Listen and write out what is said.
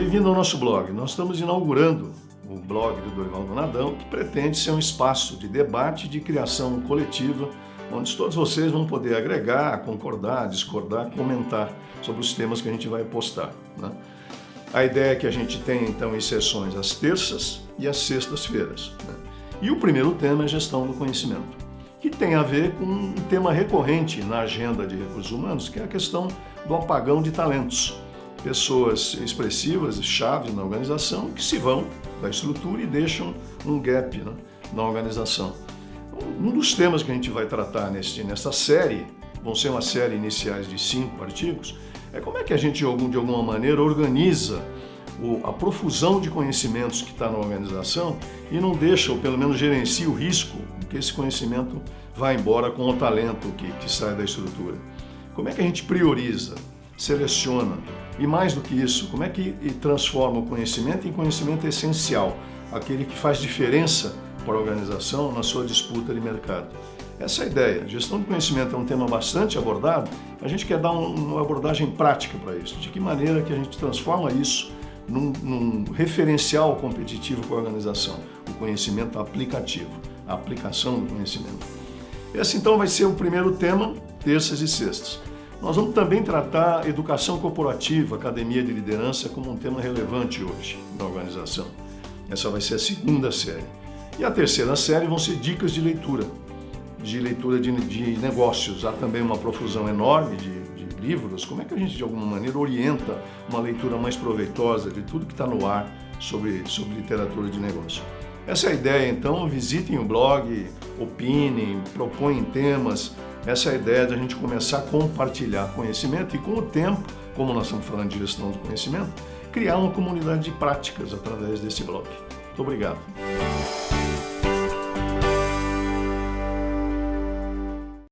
bem-vindo ao nosso blog. Nós estamos inaugurando o blog do Dorival Donadão, que pretende ser um espaço de debate e de criação coletiva, onde todos vocês vão poder agregar, concordar, discordar, comentar sobre os temas que a gente vai postar. Né? A ideia é que a gente tenha, então, em sessões às terças e às sextas-feiras. Né? E o primeiro tema é gestão do conhecimento, que tem a ver com um tema recorrente na agenda de recursos humanos, que é a questão do apagão de talentos pessoas expressivas chaves na organização que se vão da estrutura e deixam um gap né, na organização. Um dos temas que a gente vai tratar neste, nesta série, vão ser uma série iniciais de cinco artigos, é como é que a gente, de alguma maneira, organiza a profusão de conhecimentos que está na organização e não deixa, ou pelo menos gerencia o risco que esse conhecimento vá embora com o talento que, que sai da estrutura. Como é que a gente prioriza, seleciona, e mais do que isso, como é que transforma o conhecimento em conhecimento essencial, aquele que faz diferença para a organização na sua disputa de mercado. Essa é a ideia. Gestão do conhecimento é um tema bastante abordado, a gente quer dar uma abordagem prática para isso. De que maneira que a gente transforma isso num, num referencial competitivo para a organização, o conhecimento aplicativo, a aplicação do conhecimento. Esse então vai ser o primeiro tema, terças e sextas. Nós vamos também tratar educação corporativa, academia de liderança, como um tema relevante hoje na organização. Essa vai ser a segunda série. E a terceira série vão ser dicas de leitura, de leitura de, de negócios. Há também uma profusão enorme de, de, livros. Como é que a gente, de alguma maneira, orienta uma leitura mais proveitosa de tudo que está no ar sobre, sobre literatura de negócio? Essa é a ideia, então. Visitem o blog, opinem, propõem temas, essa é a ideia de a gente começar a compartilhar conhecimento e com o tempo, como nós estamos falando de gestão do conhecimento, criar uma comunidade de práticas através desse blog. Muito obrigado.